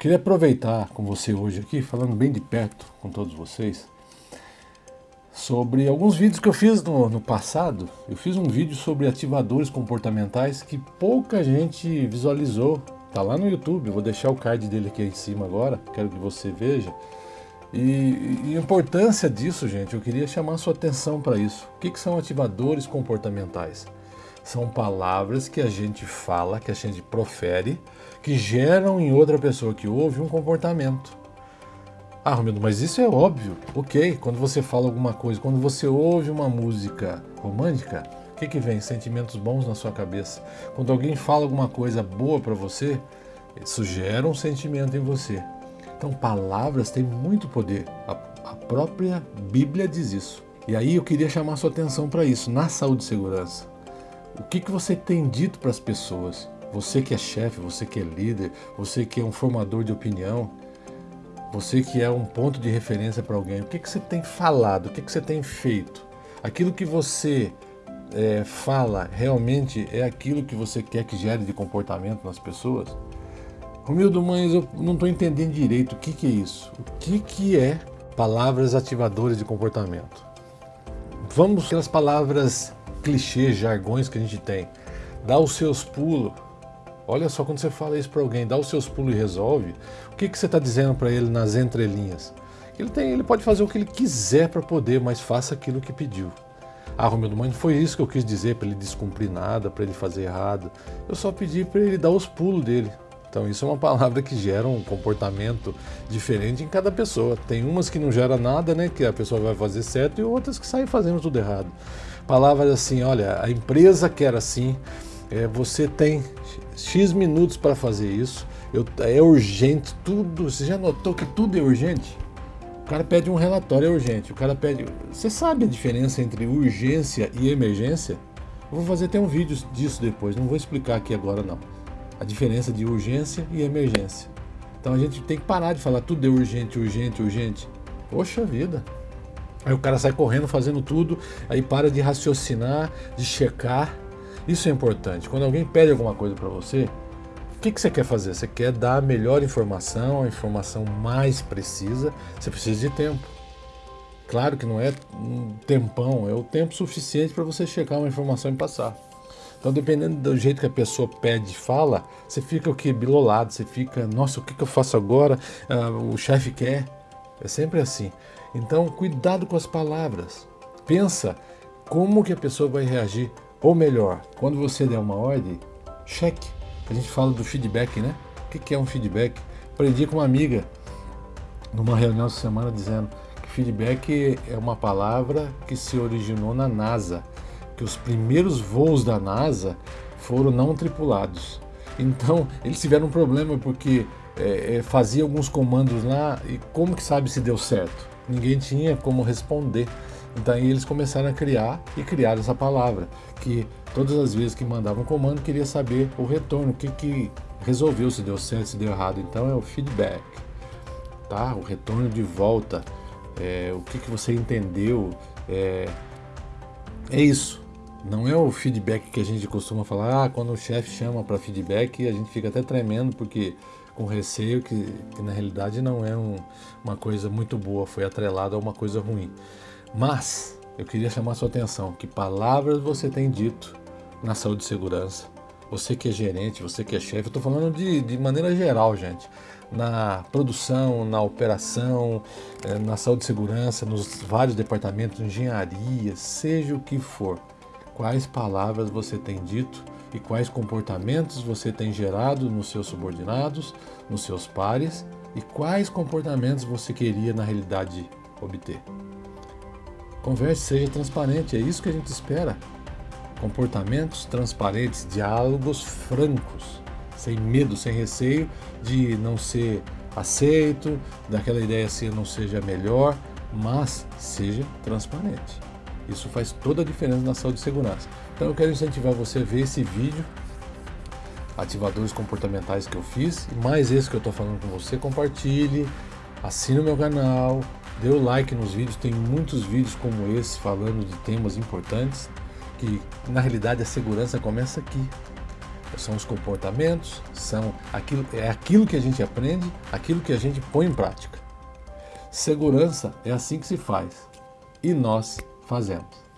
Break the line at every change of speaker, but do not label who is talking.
Queria aproveitar com você hoje aqui, falando bem de perto com todos vocês, sobre alguns vídeos que eu fiz no, no passado. Eu fiz um vídeo sobre ativadores comportamentais que pouca gente visualizou. Tá lá no YouTube, vou deixar o card dele aqui em cima agora, quero que você veja. E, e a importância disso, gente, eu queria chamar sua atenção para isso. O que, que são ativadores comportamentais? São palavras que a gente fala, que a gente profere, que geram em outra pessoa que ouve um comportamento. Ah, Romildo, mas isso é óbvio. Ok, quando você fala alguma coisa, quando você ouve uma música romântica, o que, que vem? Sentimentos bons na sua cabeça. Quando alguém fala alguma coisa boa para você, isso gera um sentimento em você. Então, palavras têm muito poder. A, a própria Bíblia diz isso. E aí eu queria chamar sua atenção para isso, na saúde e segurança. O que, que você tem dito para as pessoas? Você que é chefe, você que é líder, você que é um formador de opinião, você que é um ponto de referência para alguém, o que, que você tem falado, o que, que você tem feito? Aquilo que você é, fala realmente é aquilo que você quer que gere de comportamento nas pessoas? Romildo, mas eu não estou entendendo direito o que, que é isso. O que, que é palavras ativadoras de comportamento? Vamos pelas palavras clichês, jargões que a gente tem. Dá os seus pulos. Olha só quando você fala isso para alguém, dá os seus pulos e resolve. O que, que você está dizendo para ele nas entrelinhas? Ele, tem, ele pode fazer o que ele quiser para poder, mas faça aquilo que pediu. Ah, Romildo, mas não foi isso que eu quis dizer para ele descumprir nada, para ele fazer errado. Eu só pedi para ele dar os pulos dele. Então isso é uma palavra que gera um comportamento diferente em cada pessoa. Tem umas que não gera nada, né, que a pessoa vai fazer certo, e outras que saem fazendo tudo errado. Palavras assim, olha, a empresa quer assim, é, você tem X minutos para fazer isso, eu, é urgente, tudo, você já notou que tudo é urgente? O cara pede um relatório, é urgente, o cara pede... Você sabe a diferença entre urgência e emergência? Eu vou fazer até um vídeo disso depois, não vou explicar aqui agora não a diferença de urgência e emergência. Então a gente tem que parar de falar tudo é urgente, urgente, urgente. Poxa vida. Aí o cara sai correndo fazendo tudo, aí para de raciocinar, de checar. Isso é importante. Quando alguém pede alguma coisa para você, o que, que você quer fazer? Você quer dar a melhor informação, a informação mais precisa, você precisa de tempo. Claro que não é um tempão, é o tempo suficiente para você checar uma informação e passar. Então, dependendo do jeito que a pessoa pede e fala, você fica o que? Bilolado, você fica, nossa, o que, que eu faço agora? Ah, o chefe quer. É sempre assim. Então, cuidado com as palavras. Pensa como que a pessoa vai reagir. Ou melhor, quando você der uma ordem, cheque. A gente fala do feedback, né? O que é um feedback? Aprendi com uma amiga numa reunião essa semana dizendo que feedback é uma palavra que se originou na NASA que os primeiros voos da NASA foram não tripulados. Então eles tiveram um problema porque é, é, fazia alguns comandos lá e como que sabe se deu certo? Ninguém tinha como responder. Então aí eles começaram a criar e criaram essa palavra, que todas as vezes que mandavam um comando queria saber o retorno, o que, que resolveu, se deu certo, se deu errado. Então é o feedback, tá? o retorno de volta, é, o que, que você entendeu, é, é isso. Não é o feedback que a gente costuma falar, ah, quando o chefe chama para feedback, a gente fica até tremendo porque com receio que, que na realidade não é um, uma coisa muito boa, foi atrelado a uma coisa ruim. Mas eu queria chamar sua atenção que palavras você tem dito na saúde e segurança. Você que é gerente, você que é chefe, eu estou falando de, de maneira geral, gente. Na produção, na operação, eh, na saúde e segurança, nos vários departamentos, engenharia, seja o que for quais palavras você tem dito e quais comportamentos você tem gerado nos seus subordinados, nos seus pares e quais comportamentos você queria na realidade obter. Converse, seja transparente, é isso que a gente espera. Comportamentos transparentes, diálogos francos, sem medo, sem receio de não ser aceito, daquela ideia se não seja melhor, mas seja transparente. Isso faz toda a diferença na saúde e segurança. Então eu quero incentivar você a ver esse vídeo, ativadores comportamentais que eu fiz, e mais esse que eu estou falando com você, compartilhe, assine o meu canal, dê o like nos vídeos, tem muitos vídeos como esse falando de temas importantes, que na realidade a segurança começa aqui. são os comportamentos, são aquilo, é aquilo que a gente aprende, aquilo que a gente põe em prática. Segurança é assim que se faz e nós fazemos.